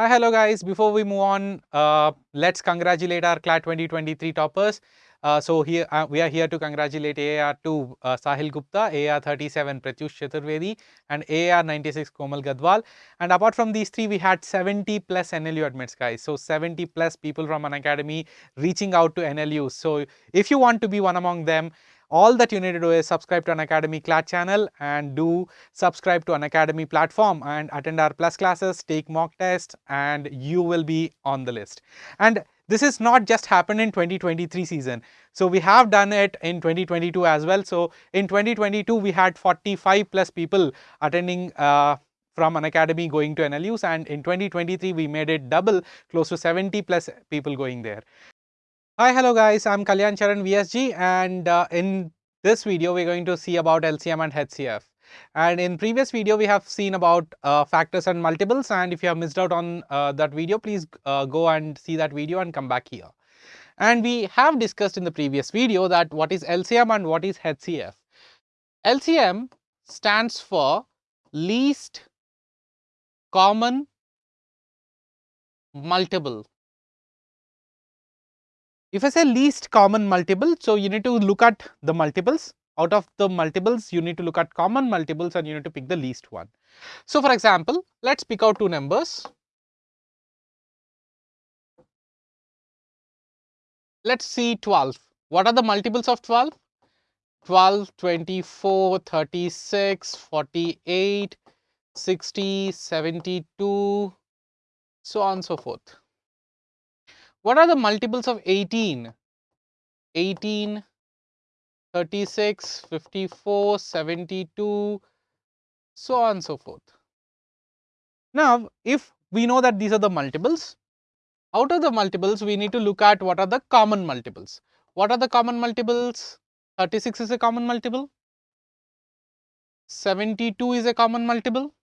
Hi, hello guys. Before we move on, uh, let's congratulate our CLAT 2023 toppers. Uh, so here uh, we are here to congratulate AR2 uh, Sahil Gupta, AR37 Pratyush Chaturvedi and AR96 Komal Gadwal. And apart from these three, we had 70 plus NLU admits guys. So 70 plus people from Unacademy reaching out to NLU. So if you want to be one among them, all that you need to do is subscribe to Unacademy CLAT channel and do subscribe to Unacademy platform and attend our plus classes, take mock tests and you will be on the list. And this is not just happened in 2023 season. So we have done it in 2022 as well. So in 2022 we had 45 plus people attending uh, from Unacademy going to NLUs and in 2023 we made it double close to 70 plus people going there. Hi, hello guys, I'm Kalyan Charan VSG and uh, in this video we're going to see about LCM and HCF. And in previous video we have seen about uh, factors and multiples and if you have missed out on uh, that video please uh, go and see that video and come back here. And we have discussed in the previous video that what is LCM and what is HCF. LCM stands for least common multiple if I say least common multiple, so you need to look at the multiples. Out of the multiples, you need to look at common multiples and you need to pick the least one. So for example, let's pick out two numbers. Let's see 12. What are the multiples of 12? 12, 24, 36, 48, 60, 72, so on and so forth. What are the multiples of 18? 18, 36, 54, 72, so on and so forth. Now, if we know that these are the multiples, out of the multiples, we need to look at what are the common multiples. What are the common multiples? 36 is a common multiple, 72 is a common multiple,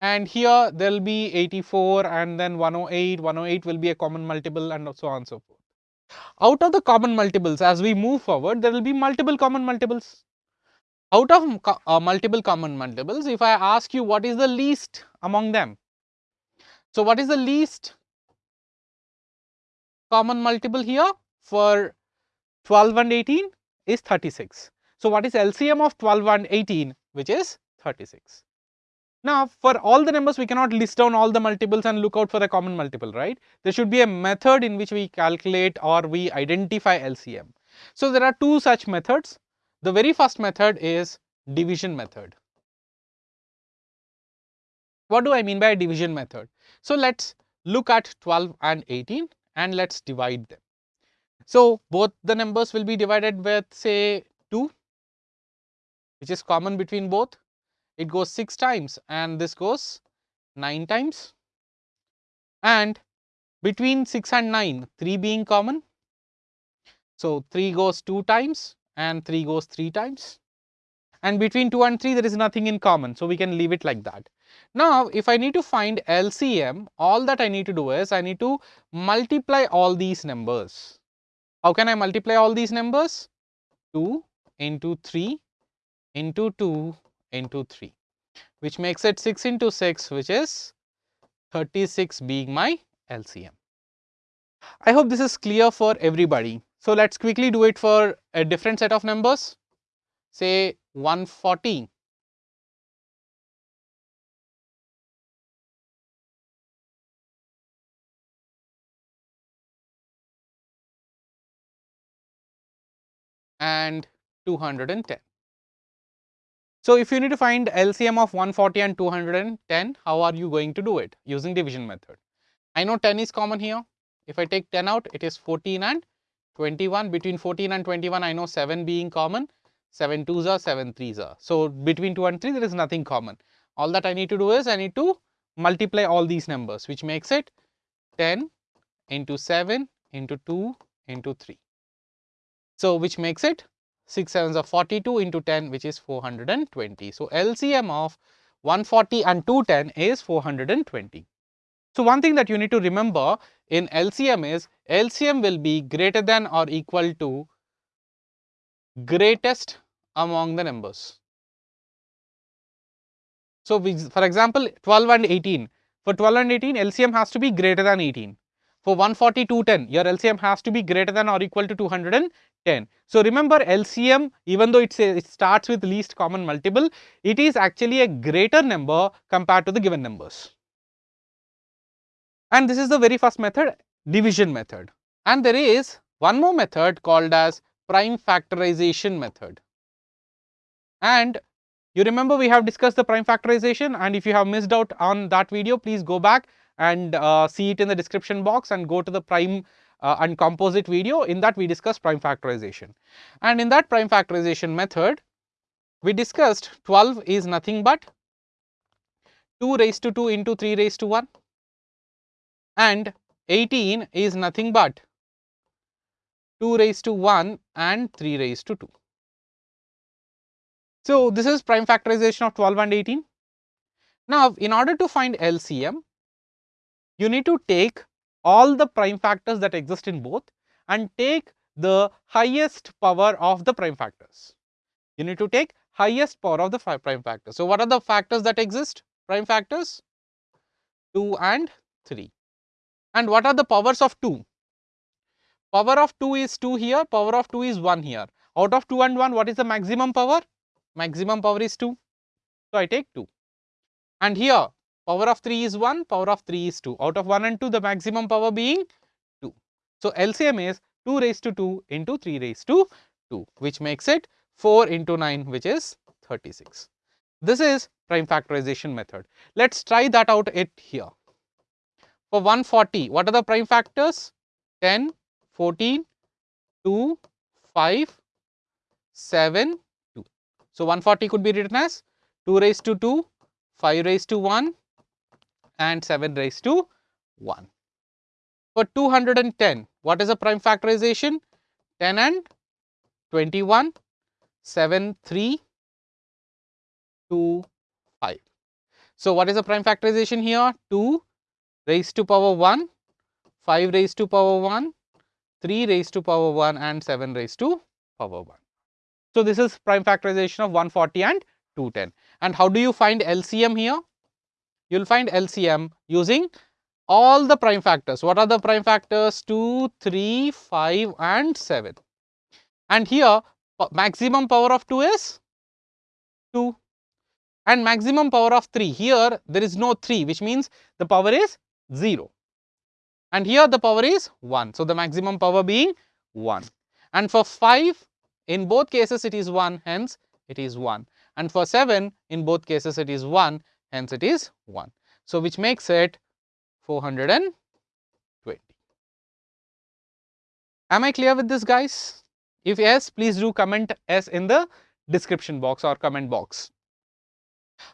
and here there will be 84 and then 108, 108 will be a common multiple and so on and so forth. Out of the common multiples as we move forward there will be multiple common multiples. Out of uh, multiple common multiples if I ask you what is the least among them. So what is the least common multiple here for 12 and 18 is 36. So what is LCM of 12 and 18 which is 36. Now, for all the numbers, we cannot list down all the multiples and look out for a common multiple, right? There should be a method in which we calculate or we identify LCM. So, there are two such methods. The very first method is division method. What do I mean by division method? So, let us look at 12 and 18 and let us divide them. So, both the numbers will be divided with say 2 which is common between both it goes 6 times and this goes 9 times and between 6 and 9 3 being common. So, 3 goes 2 times and 3 goes 3 times and between 2 and 3 there is nothing in common. So, we can leave it like that. Now, if I need to find LCM all that I need to do is I need to multiply all these numbers. How can I multiply all these numbers? 2 into 3 into 2 into 3 which makes it 6 into 6 which is 36 being my LCM. I hope this is clear for everybody. So, let us quickly do it for a different set of numbers say 140 and 210. So, if you need to find LCM of 140 and 210, how are you going to do it? Using division method. I know 10 is common here. If I take 10 out, it is 14 and 21. Between 14 and 21, I know 7 being common, 7 2s are, 7 3s are. So, between 2 and 3, there is nothing common. All that I need to do is I need to multiply all these numbers, which makes it 10 into 7 into 2 into 3. So, which makes it 6 sevens are 42 into 10 which is 420. So, LCM of 140 and 210 is 420. So, one thing that you need to remember in LCM is LCM will be greater than or equal to greatest among the numbers. So, we, for example, 12 and 18. For 12 and 18, LCM has to be greater than 18. For 140, 210, your LCM has to be greater than or equal to 210. So, remember LCM, even though it, it starts with least common multiple, it is actually a greater number compared to the given numbers. And this is the very first method, division method. And there is one more method called as prime factorization method. And you remember we have discussed the prime factorization and if you have missed out on that video, please go back and uh, see it in the description box and go to the prime uh, and composite video. In that we discussed prime factorization. And in that prime factorization method, we discussed 12 is nothing but 2 raised to 2 into 3 raised to 1 and 18 is nothing but 2 raised to 1 and 3 raised to 2. So, this is prime factorization of 12 and 18. Now, in order to find LCM, you need to take all the prime factors that exist in both and take the highest power of the prime factors. You need to take highest power of the prime factors. So, what are the factors that exist? Prime factors 2 and 3. And what are the powers of 2? Power of 2 is 2 here, power of 2 is 1 here. Out of 2 and 1, what is the maximum power? maximum power is 2. So, I take 2 and here power of 3 is 1, power of 3 is 2. Out of 1 and 2 the maximum power being 2. So, LCM is 2 raised to 2 into 3 raised to 2 which makes it 4 into 9 which is 36. This is prime factorization method. Let us try that out it here. For 140 what are the prime factors? 10, 14, 2, 5, 7, 2. so, 140 could be written as 2 raised to 2, 5 raised to 1 and 7 raised to 1. For 210, what is the prime factorization? 10 and 21, 7, 3, 2, 5. So, what is the prime factorization here? 2 raised to power 1, 5 raised to power 1, 3 raised to power 1 and 7 raised to power 1. So, this is prime factorization of 140 and 210. And how do you find LCM here? You will find LCM using all the prime factors. What are the prime factors? 2, 3, 5 and 7. And here maximum power of 2 is 2 and maximum power of 3. Here there is no 3 which means the power is 0 and here the power is 1. So, the maximum power being 1 and for 5 in both cases it is 1 hence it is 1 and for 7 in both cases it is 1 hence it is 1. So, which makes it 420. Am I clear with this guys? If yes, please do comment S in the description box or comment box.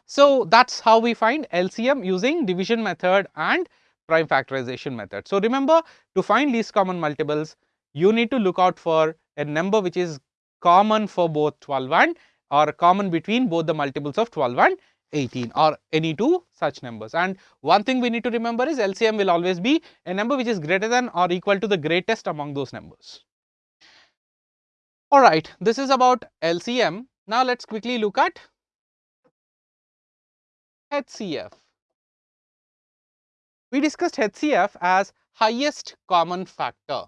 So, that is how we find LCM using division method and prime factorization method. So, remember to find least common multiples, you need to look out for a number which is common for both 12 and or common between both the multiples of 12 and 18 or any two such numbers. And one thing we need to remember is LCM will always be a number which is greater than or equal to the greatest among those numbers. Alright, this is about LCM. Now, let us quickly look at HCF. We discussed HCF as highest common factor,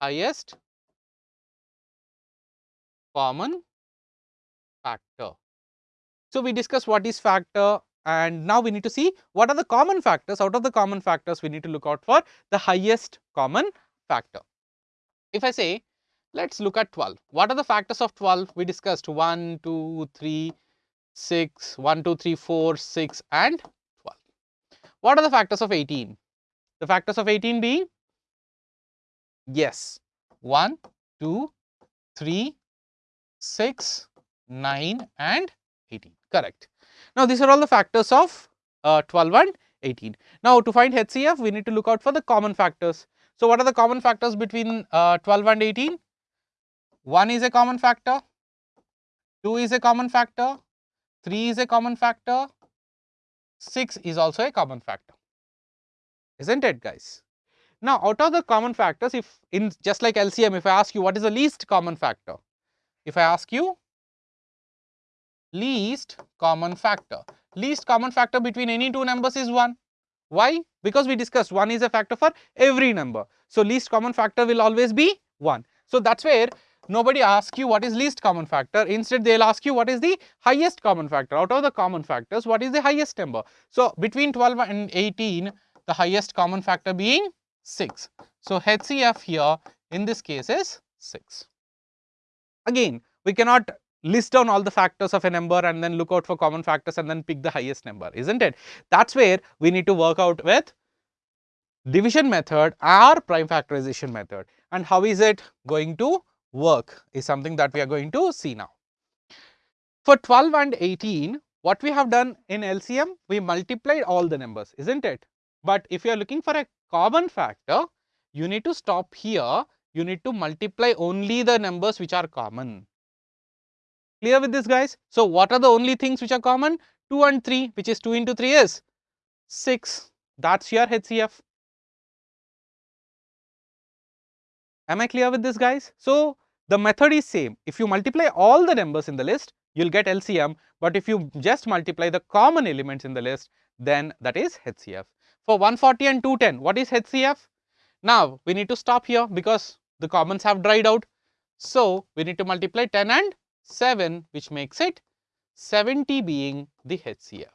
highest common factor. So, we discussed what is factor and now we need to see what are the common factors out of the common factors we need to look out for the highest common factor. If I say let us look at 12, what are the factors of 12 we discussed 1, 2, 3, 6, 1, 2, 3, 4, 6 and 12. What are the factors of 18? The factors of 18 being yes 1, 2, 3, 6, 9 and 18 correct. Now, these are all the factors of uh, 12 and 18. Now, to find HCF we need to look out for the common factors. So, what are the common factors between uh, 12 and 18? 1 is a common factor, 2 is a common factor, 3 is a common factor, 6 is also a common factor, is not it guys? Now, out of the common factors if in just like LCM if I ask you what is the least common factor, if I ask you least common factor. Least common factor between any two numbers is 1. Why? Because we discussed 1 is a factor for every number. So, least common factor will always be 1. So, that is where nobody asks you what is least common factor. Instead, they will ask you what is the highest common factor. Out of the common factors, what is the highest number? So, between 12 and 18, the highest common factor being 6. So, HCF here in this case is 6. Again, we cannot list down all the factors of a number and then look out for common factors and then pick the highest number, isn't it? That is where we need to work out with division method or prime factorization method and how is it going to work is something that we are going to see now. For 12 and 18, what we have done in LCM, we multiplied all the numbers, isn't it? But if you are looking for a common factor, you need to stop here, you need to multiply only the numbers which are common. Clear with this guys? So, what are the only things which are common? 2 and 3 which is 2 into 3 is 6 that is your HCF. Am I clear with this guys? So, the method is same. If you multiply all the numbers in the list, you will get LCM, but if you just multiply the common elements in the list, then that is HCF. For 140 and 210, what is HCF? Now, we need to stop here because the commons have dried out. So, we need to multiply 10 and 7 which makes it 70 being the HCF.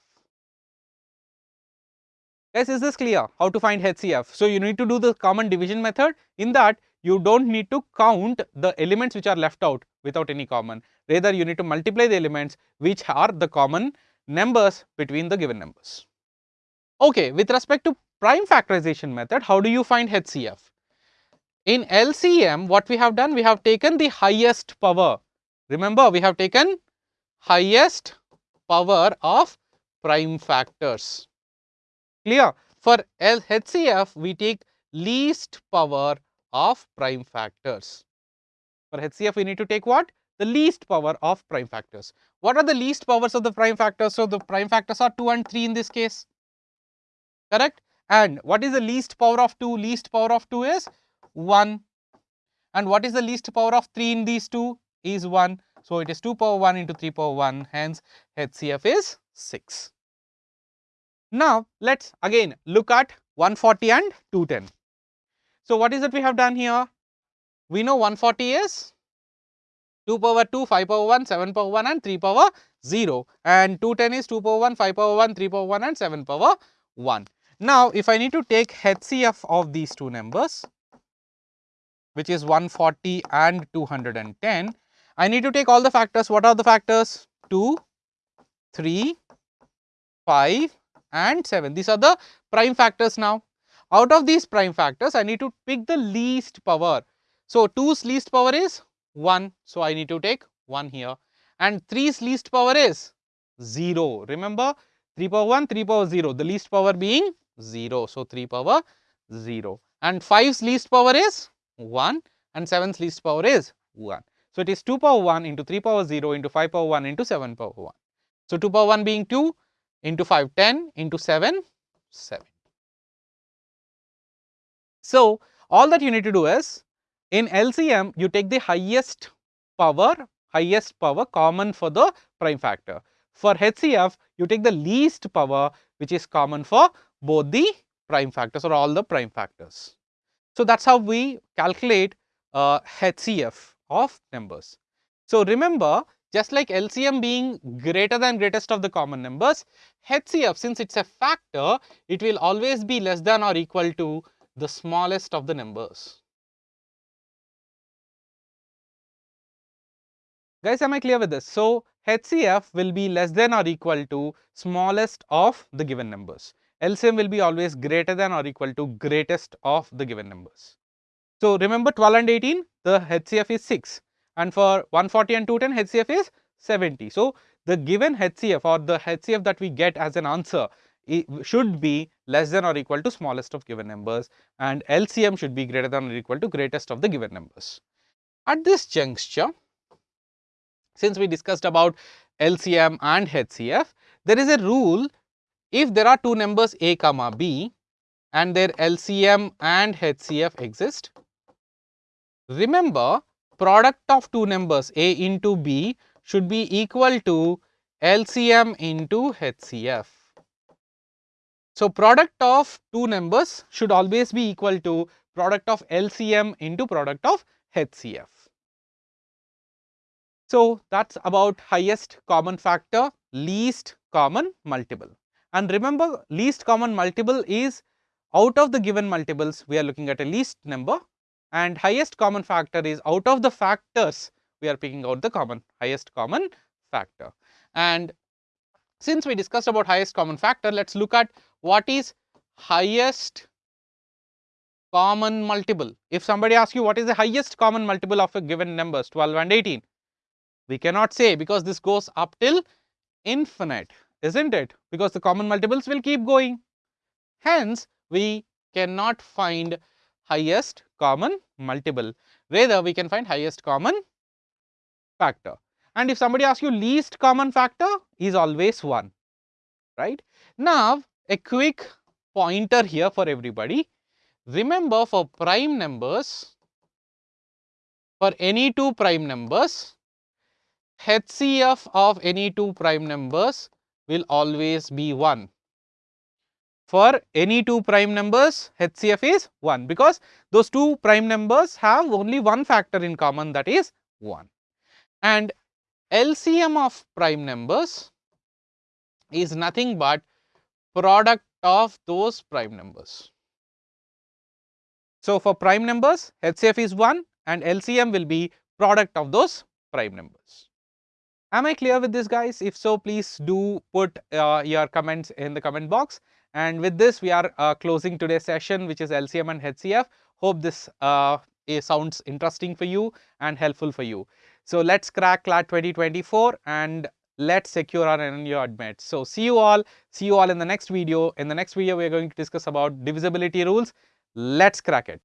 Yes, is this clear how to find HCF? So, you need to do the common division method in that you do not need to count the elements which are left out without any common. Rather, you need to multiply the elements which are the common numbers between the given numbers. Okay, with respect to prime factorization method, how do you find HCF? In LCM, what we have done? We have taken the highest power Remember, we have taken highest power of prime factors. Clear? For HCF, we take least power of prime factors. For HCF, we need to take what? The least power of prime factors. What are the least powers of the prime factors? So, the prime factors are 2 and 3 in this case, correct? And what is the least power of 2? Least power of 2 is 1. And what is the least power of 3 in these two? Is 1. So, it is 2 power 1 into 3 power 1 hence HCF is 6. Now, let us again look at 140 and 210. So, what is that we have done here? We know 140 is 2 power 2, 5 power 1, 7 power 1 and 3 power 0 and 210 is 2 power 1, 5 power 1, 3 power 1 and 7 power 1. Now, if I need to take HCF of these two numbers which is 140 and 210, I need to take all the factors. What are the factors? 2, 3, 5 and 7. These are the prime factors now. Out of these prime factors, I need to pick the least power. So, 2's least power is 1. So, I need to take 1 here and 3's least power is 0. Remember 3 power 1, 3 power 0, the least power being 0. So, 3 power 0 and 5's least power is 1 and 7's least power is 1. So, it is 2 power 1 into 3 power 0 into 5 power 1 into 7 power 1. So, 2 power 1 being 2 into 5 10 into 7 7. So, all that you need to do is in LCM you take the highest power highest power common for the prime factor. For HCF you take the least power which is common for both the prime factors or all the prime factors. So, that is how we calculate uh, HCF of numbers. So, remember just like LCM being greater than greatest of the common numbers, HCF since it is a factor, it will always be less than or equal to the smallest of the numbers. Guys, am I clear with this? So, HCF will be less than or equal to smallest of the given numbers. LCM will be always greater than or equal to greatest of the given numbers. So, remember 12 and 18 the HCF is 6 and for 140 and 210 HCF is 70. So, the given HCF or the HCF that we get as an answer should be less than or equal to smallest of given numbers and LCM should be greater than or equal to greatest of the given numbers. At this juncture, since we discussed about LCM and HCF, there is a rule if there are two numbers a comma b and their LCM and HCF exist, Remember product of two numbers a into b should be equal to LCM into HCF. So, product of two numbers should always be equal to product of LCM into product of HCF. So, that is about highest common factor, least common multiple. And remember least common multiple is out of the given multiples we are looking at a least number and highest common factor is out of the factors we are picking out the common highest common factor. And since we discussed about highest common factor, let us look at what is highest common multiple. If somebody asks you what is the highest common multiple of a given numbers 12 and 18, we cannot say because this goes up till infinite, isn't it? Because the common multiples will keep going. Hence, we cannot find highest common multiple. Rather, we can find highest common factor. And if somebody asks you least common factor is always 1, right. Now, a quick pointer here for everybody. Remember for prime numbers, for any two prime numbers, HCF of any two prime numbers will always be 1. For any two prime numbers, HCF is 1 because those two prime numbers have only one factor in common that is 1. And LCM of prime numbers is nothing but product of those prime numbers. So, for prime numbers HCF is 1 and LCM will be product of those prime numbers. Am I clear with this guys? If so, please do put uh, your comments in the comment box. And with this, we are uh, closing today's session, which is LCM and HCF. Hope this uh, sounds interesting for you and helpful for you. So, let us crack CLAT 2024 and let's secure our NLU admit. So, see you all, see you all in the next video. In the next video, we are going to discuss about divisibility rules. Let's crack it.